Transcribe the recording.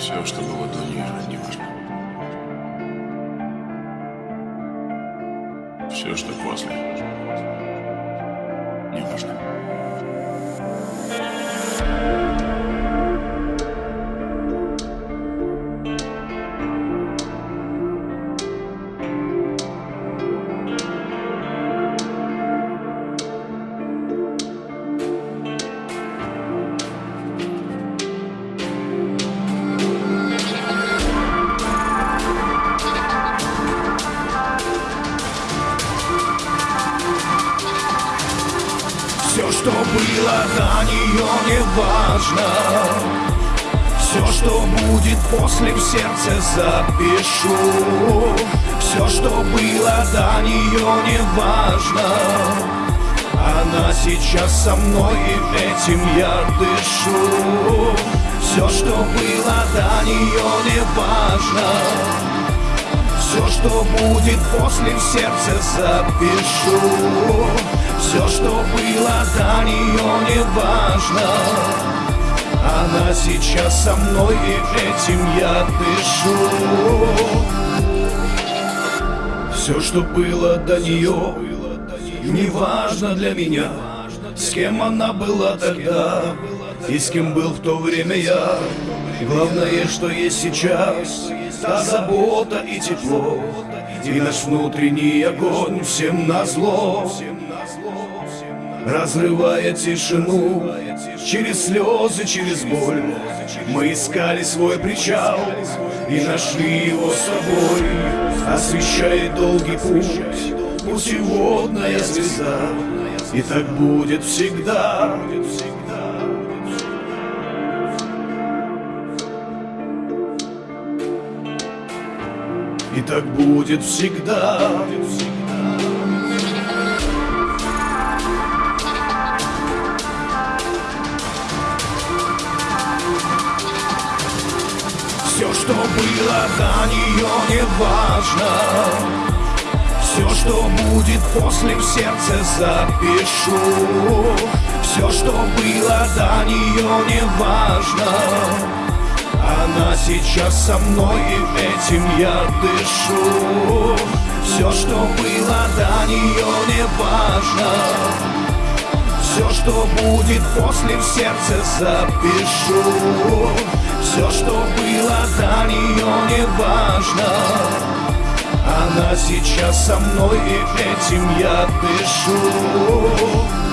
Все, что было до нее, не важно. Все, что после, что было до нее, не важно Все, что будет после, в сердце запишу. Все, что было до нее, не важно Она сейчас со мной, и этим я дышу. Все, что было до нее, не важно все, что будет после, в сердце запишу. Все, что было до нее, не важно Она сейчас со мной, и этим я дышу. Все, что было до нее, не важно для меня. С кем она была тогда и с кем был в то время я. Главное, что есть сейчас Та забота и тепло И наш внутренний огонь всем назло Разрывая тишину Через слезы, через боль. Мы искали свой причал И нашли его собой Освещает долгий путь Путеводная звезда. И так будет всегда И так будет всегда. Все, что было до нее, не важно. Все, что будет после, в сердце запишу. Все, что было до нее, не важно. Она сейчас со мной, и этим я дышу. Все, что было до нее, не важно. Все, что будет после, в сердце запишу. Все, что было до нее, не важно. Она сейчас со мной, и этим я дышу